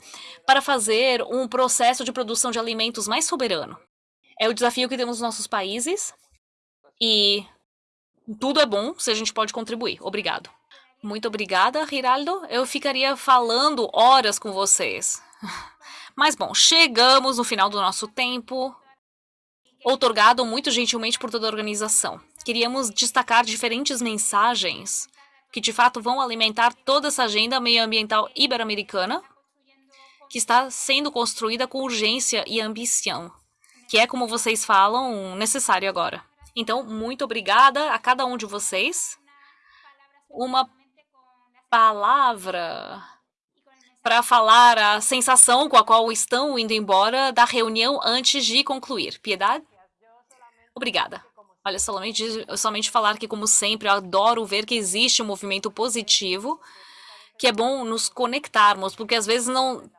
para fazer um processo de produção de alimentos mais soberano. É o desafio que temos nos nossos países e tudo é bom se a gente pode contribuir. Obrigado. Muito obrigada, Giraldo. Eu ficaria falando horas com vocês. Mas bom, chegamos no final do nosso tempo outorgado muito gentilmente por toda a organização. Queríamos destacar diferentes mensagens que de fato vão alimentar toda essa agenda meioambiental ibero-americana, que está sendo construída com urgência e ambição, que é, como vocês falam, necessário agora. Então, muito obrigada a cada um de vocês. Uma palavra para falar a sensação com a qual estão indo embora da reunião antes de concluir. Piedade? Obrigada. Olha, somente, somente falar que, como sempre, eu adoro ver que existe um movimento positivo, que é bom nos conectarmos, porque às vezes não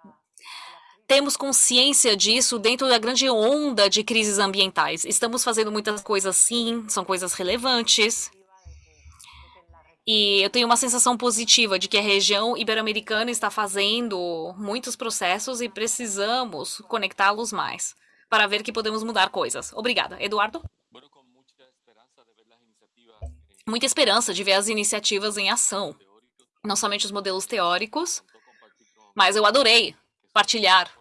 temos consciência disso dentro da grande onda de crises ambientais. Estamos fazendo muitas coisas sim, são coisas relevantes. E eu tenho uma sensação positiva de que a região ibero-americana está fazendo muitos processos e precisamos conectá-los mais para ver que podemos mudar coisas. Obrigada. Eduardo? Muita esperança de ver as iniciativas em ação. Não somente os modelos teóricos, mas eu adorei partilhar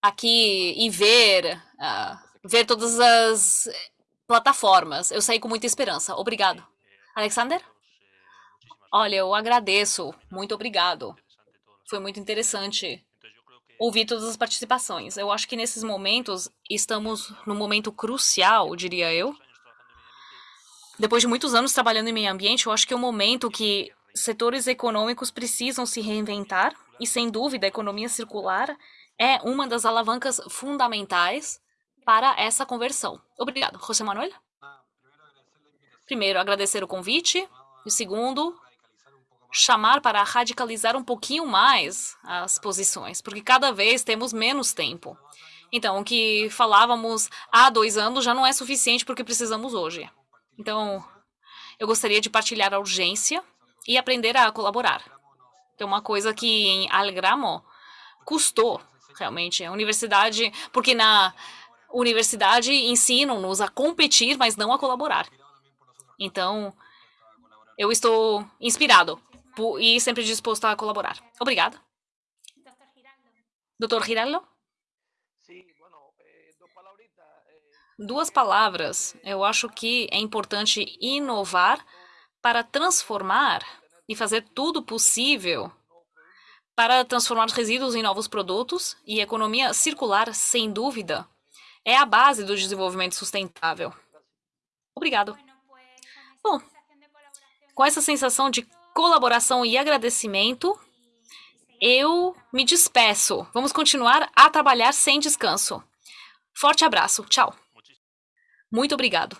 aqui e ver, uh, ver todas as plataformas. Eu saí com muita esperança. Obrigado. Alexander? Olha, eu agradeço. Muito obrigado. Foi muito interessante ouvir todas as participações. Eu acho que nesses momentos estamos num momento crucial, diria eu. Depois de muitos anos trabalhando em meio ambiente, eu acho que é um momento que setores econômicos precisam se reinventar e, sem dúvida, a economia circular é uma das alavancas fundamentais para essa conversão. Obrigado. José Manuel? Primeiro, agradecer o convite. E segundo, chamar para radicalizar um pouquinho mais as posições, porque cada vez temos menos tempo. Então, o que falávamos há dois anos já não é suficiente para o que precisamos hoje. Então, eu gostaria de partilhar a urgência e aprender a colaborar. É uma coisa que em Algramo custou realmente a universidade, porque na universidade ensinam-nos a competir, mas não a colaborar. Então, eu estou inspirado e sempre disposto a colaborar. Obrigada. Doutor Giraldo? Duas palavras. Eu acho que é importante inovar para transformar e fazer tudo possível para transformar os resíduos em novos produtos e economia circular, sem dúvida, é a base do desenvolvimento sustentável. Obrigado. Bom, com essa sensação de colaboração e agradecimento, eu me despeço. Vamos continuar a trabalhar sem descanso. Forte abraço. Tchau. Muito obrigado.